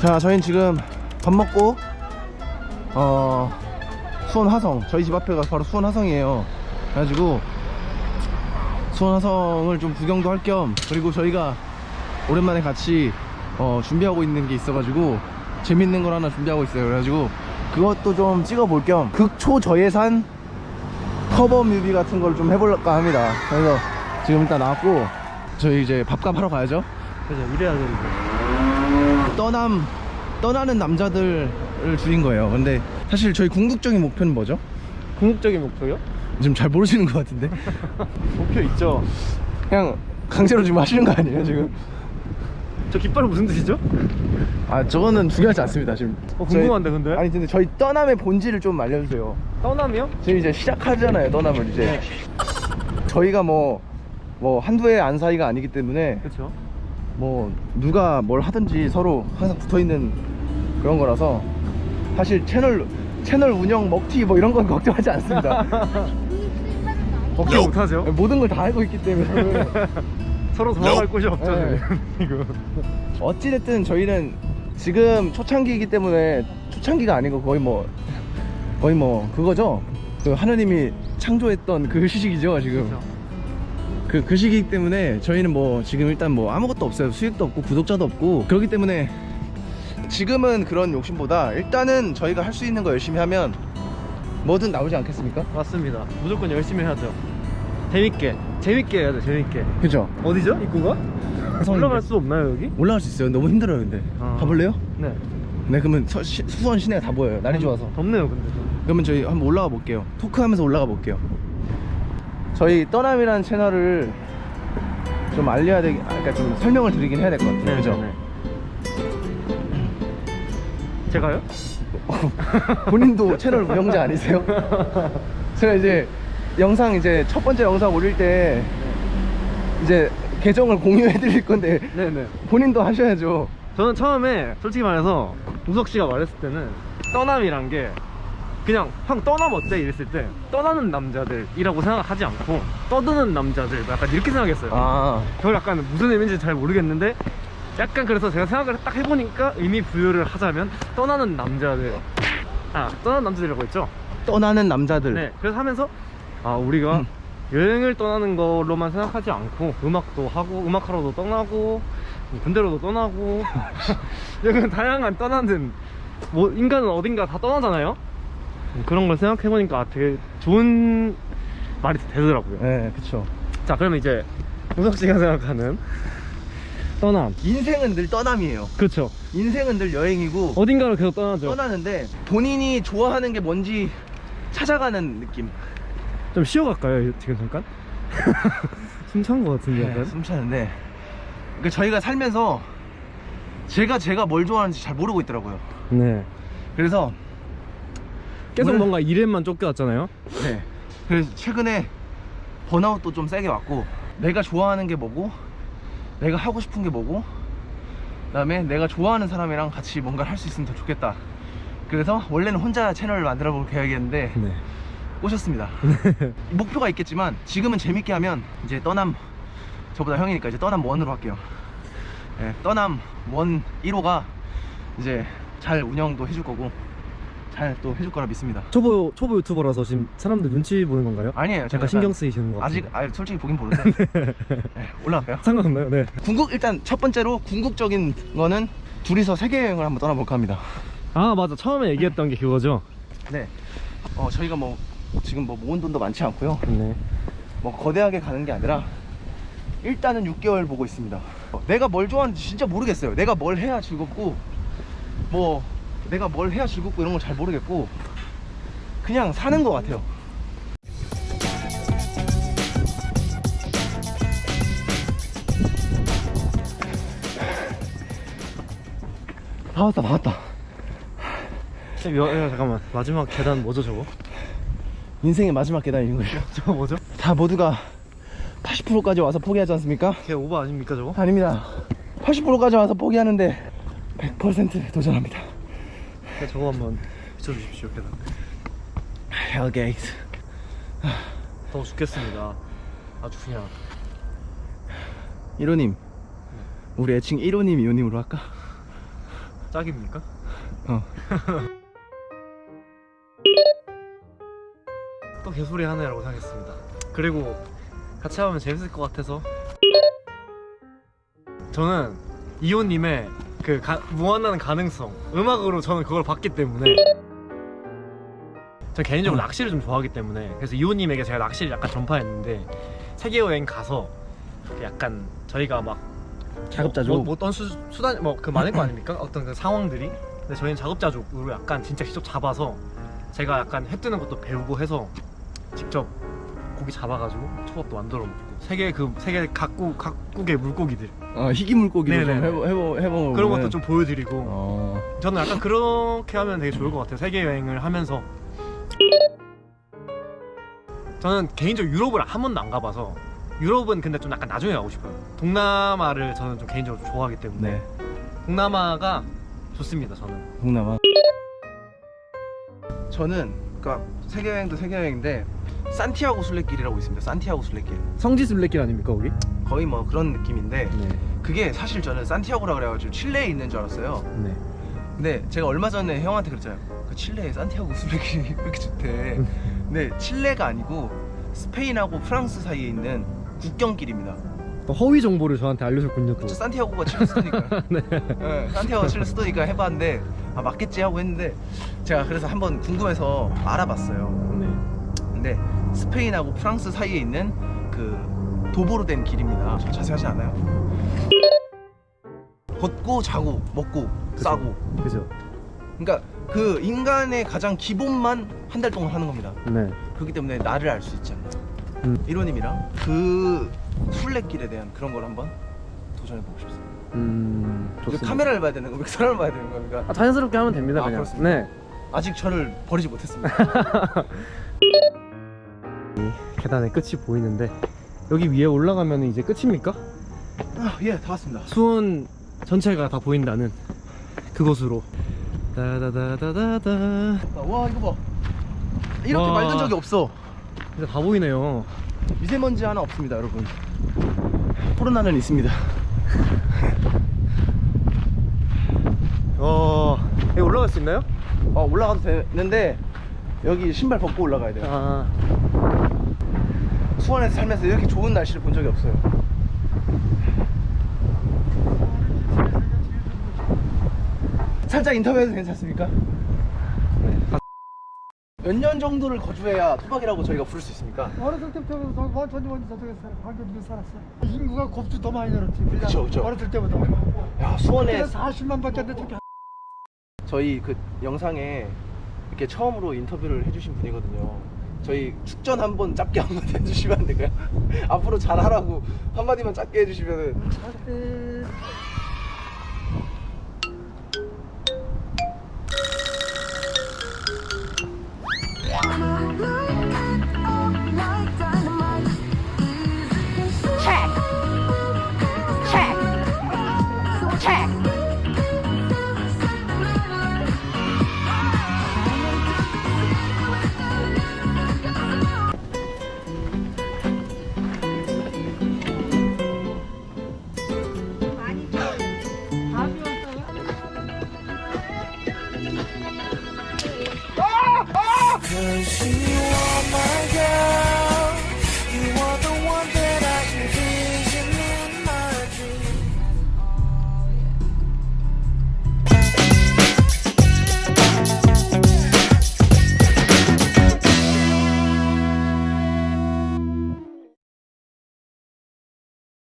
자 저희는 지금 밥 먹고 어 수원 화성 저희 집 앞에가 바로 수원 화성이에요. 그래가지고 수원 화성을 좀 구경도 할 겸 그리고 저희가 오랜만에 같이 어, 준비하고 있는 게 있어가지고 재밌는 걸 하나 준비하고 있어요. 그래가지고 그것도 좀 찍어 볼 겸 극초 저예산 커버 뮤비 같은 걸 좀 해볼까 합니다. 그래서 지금 일단 나왔고 저희 이제 밥값 하러 가야죠. 그죠 이래야 되는데 떠남 떠나는 남자들을 줄인 거예요 근데 사실 저희 궁극적인 목표는 뭐죠? 궁극적인 목표요? 지금 잘 모르시는 것 같은데 목표 있죠 그냥 강제로 지금 하시는 거 아니에요 지금? 저 깃발은 무슨 뜻이죠? 아 저거는 중요하지 않습니다 지금 어, 궁금한데, 저희- 근데? 아니 근데 저희 떠남의 본질을 좀 알려주세요 떠남이요? 지금 이제 시작하잖아요 떠남을 이제 저희가 뭐 뭐 한두 해 안 사이가 아니기 때문에 그쵸 뭐 누가 뭘 하든지 서로 항상 붙어있는 그런 거라서 사실 채널 채널 운영 먹튀 뭐 이런 건 걱정하지 않습니다. 걱정 못하죠? 모든 걸 다 알고 있기 때문에. 서로 도망갈 곳이 없죠 네. 지금. 어찌됐든 저희는 지금 초창기이기 때문에 초창기가 아니고 거의 뭐 거의 뭐 그거죠? 그 하나님이 창조했던 그 시기죠 지금. 그쵸. 그, 그 시기이기 때문에 저희는 뭐 지금 일단 뭐 아무것도 없어요 수익도 없고 구독자도 없고 그렇기 때문에 지금은 그런 욕심보다 일단은 저희가 할 수 있는 거 열심히 하면 뭐든 나오지 않겠습니까? 맞습니다 무조건 열심히 해야죠 재밌게 재밌게 해야 돼 재밌게 그죠? 어디죠? 입구가? 올라갈 수 없나요 여기? 올라갈 수 있어요 너무 힘들어요 근데 아. 가볼래요? 네네 그러면 서- 시- 수원 시내가 다 보여요 날이 좋아서 덥네요 근데 좀. 그러면 저희 한번 올라가 볼게요 토크하면서 올라가 볼게요 저희 떠남이라는 채널을 좀 알려야 되기 아, 그러니까 좀 설명을 드리긴 해야 될 것 같아요 네, 그죠? 네, 네. 제가요? 본인도 채널 운영자 아니세요? 제가 이제 영상 이제 첫 번째 영상 올릴 때 이제 계정을 공유해 드릴 건데 네네 본인도 하셔야죠 저는 처음에 솔직히 말해서 우석 씨가 말했을 때는 떠남이란 게 그냥 형 떠남 어때? 이랬을 때 떠나는 남자들이라고 생각하지 않고 떠드는 남자들 약간 이렇게 생각했어요. 아. 그걸 약간 무슨 의미인지 잘 모르겠는데 약간 그래서 제가 생각을 딱 해보니까 의미 부여를 하자면 떠나는 남자들. 아 떠나는 남자들이라고 했죠? 떠나는 남자들. 네 그래서 하면서 아 우리가 음. 여행을 떠나는 걸로만 생각하지 않고 음악도 하고 음악하러도 떠나고 군대로도 떠나고. 여기 다양한 떠나는 뭐 인간은 어딘가 다 떠나잖아요 그런 걸 생각해보니까 아, 되게 좋은 말이 되더라고요. 네 그쵸. 자 그러면 이제 우석 씨가 생각하는 떠남. 인생은 늘 떠남이에요. 그렇죠 인생은 늘 여행이고 어딘가로 계속 떠나죠. 떠나는데 본인이 좋아하는 게 뭔지 찾아가는 느낌. 좀 쉬어갈까요? 지금 잠깐? 숨찬 것 같은데 약간? 숨 차는데. 그러니까 저희가 살면서 제가 제가 뭘 좋아하는지 잘 모르고 있더라고요. 네. 그래서 계속 뭔가 일에만 쫓겨왔잖아요. 네. 그래서 최근에 번아웃도 좀 세게 왔고 내가 좋아하는 게 뭐고 내가 하고 싶은 게 뭐고 그 다음에 내가 좋아하는 사람이랑 같이 뭔가를 할 수 있으면 더 좋겠다. 그래서 원래는 혼자 채널을 만들어 볼 계획이었는데 네. 꼬셨습니다. 목표가 있겠지만 지금은 재밌게 하면 이제 떠남 저보다 형이니까 이제 떠남 원으로 할게요. 예, 떠남 원 1호가 이제 잘 운영도 해줄 거고 잘 또 해줄 거라 믿습니다. 초보 초보 유튜버라서 지금 사람들 눈치 보는 건가요? 아니에요. 제가 약간 신경 쓰이시는 것 아직 아 솔직히 보긴 보는데. 예, 올라갈까요? 상관없나요? 네. 궁극 일단 첫 번째로 궁극적인 거는 둘이서 세계 여행을 한번 떠나볼까 합니다. 아 맞아. 처음에 얘기했던 게 그거죠? 네. 어, 저희가 뭐 지금 뭐 모은 돈도 많지 않고요. 네. 뭐 거대하게 가는 게 아니라 일단은 6개월 보고 있습니다. 어, 내가 뭘 좋아하는지 진짜 모르겠어요. 내가 뭘 해야 즐겁고 뭐 내가 뭘 해야 즐겁고 이런 걸 잘 모르겠고 그냥 사는 것 같아요 다 왔다 다 왔다 야, 잠깐만 마지막 계단 뭐죠 저거? 인생의 마지막 계단인 거예요 저거 뭐죠? 다 모두가 80%까지 와서 포기하지 않습니까? 걔 오버 아닙니까 저거? 아닙니다 80%까지 와서 포기하는데 100% 도전합니다 네, 저거 한번 비춰주십시오 계단 hell gate 더워 죽겠습니다 아주 그냥 1호님 우리 애칭 1호님 2호님으로 할까? 짝입니까? 어. 또 개소리 하네라고 생각했습니다. 그리고 같이 하면 재밌을 것 같아서 저는 이호님의 그 가- 무한한 가능성 음악으로 저는 그걸 봤기 때문에 전 개인적으로 음. 낚시를 좀 좋아하기 때문에 그래서 이호님에게 제가 낚시를 약간 전파했는데 세계 여행 가서 약간 저희가 막 자급자족. 뭐, 뭐 어떤 수, 수단 뭐 그 많을 거 아닙니까? 어떤 그 상황들이 근데 저희는 작업자족으로 약간 진짜 직접 잡아서 제가 약간 해 뜨는 것도 배우고 해서 직접 고기 잡아가지고 초밥도 만들어 먹고 세계 그 세계 각국 각국의 물고기들 어, 희귀 물고기로 좀. 해보 해보 해보. 그런 것도 좀 보여드리고 어. 저는 약간 그렇게 하면 되게 좋을 것 같아요 세계 여행을 하면서 저는 개인적으로 유럽을 한 번도 안 가봐서 유럽은 근데 좀 약간 나중에 가고 싶어요 동남아를 저는 좀 개인적으로 좀 좋아하기 때문에 네. 동남아가 좋습니다 저는 동남아. 저는 그러니까 세계 여행도 세계 여행인데 산티아고 순례길이라고 있습니다. 산티아고 순례길. 성지 순례길 아닙니까 거기? 거의 뭐 그런 느낌인데 네. 그게 사실 저는 산티아고라 그래가지고 칠레에 있는 줄 알았어요. 네. 근데 제가 얼마 전에 형한테 그랬잖아요. 그 칠레에 산티아고 순례길이 왜 이렇게 좋대. 근데 칠레가 아니고 스페인하고 프랑스 사이에 있는 국경길입니다. 또 허위 정보를 저한테 알려줬군요 또. 저 산티아고가 칠레 수도니까. 네. 네, 산티아고 칠레 수도니까 해봤는데 아 맞겠지 하고 했는데 제가 그래서 한번 궁금해서 알아봤어요. 네. 근데 스페인하고 프랑스 사이에 있는 그 도보로 된 길입니다. 저 자세하지 않아요. 걷고 자고 먹고 싸고. 그죠. 그러니까 그 인간의 가장 기본만 한 달 동안 하는 겁니다. 네. 그렇기 때문에 나를 알 수 있지 않나. 음. 이로님이랑 그 순례길에 대한 그런 걸 한번 도전해 보고 싶습니다. 음. 이거 카메라를 봐야 되는 겁니까? 사람을 봐야 되는 겁니까? 아, 자연스럽게 하면 됩니다 아, 그냥. 그렇습니까? 네. 아직 저를 버리지 못했습니다. 계단의 끝이 보이는데 여기 위에 올라가면 이제 끝입니까? 아, 예, 다 왔습니다. 수원 전체가 다 보인다는 그곳으로. 다다다다다다. 와, 이거 봐. 이렇게 와. 말던 적이 없어. 진짜 다 보이네요. 미세먼지 하나 없습니다, 여러분. 코로나는 있습니다. 어. 여기 올라갈 수 있나요? 어, 올라가도 되는데 여기 신발 벗고 올라가야 돼요. 아. 수원에서 살면서 이렇게 좋은 날씨를 본 적이 없어요. 살짝 인터뷰해도 괜찮습니까? 몇 년 정도를 거주해야 토박이라고 저희가 부를 수 있습니까? 어렸을 때부터 완전히 완전 저쪽에 살아 광교지에 살았어 인구가 곱수 더 많이 늘었지 그쵸, 그쵸. 어렸을 때보다 야 수원에 40만 밖에 안 됐지 저희 그 영상에 이렇게 처음으로 인터뷰를 해주신 분이거든요. 저희 축전 한번 짧게 한마디 해주시면 안 될까요? 앞으로 잘하라고 한마디만 짧게 해주시면은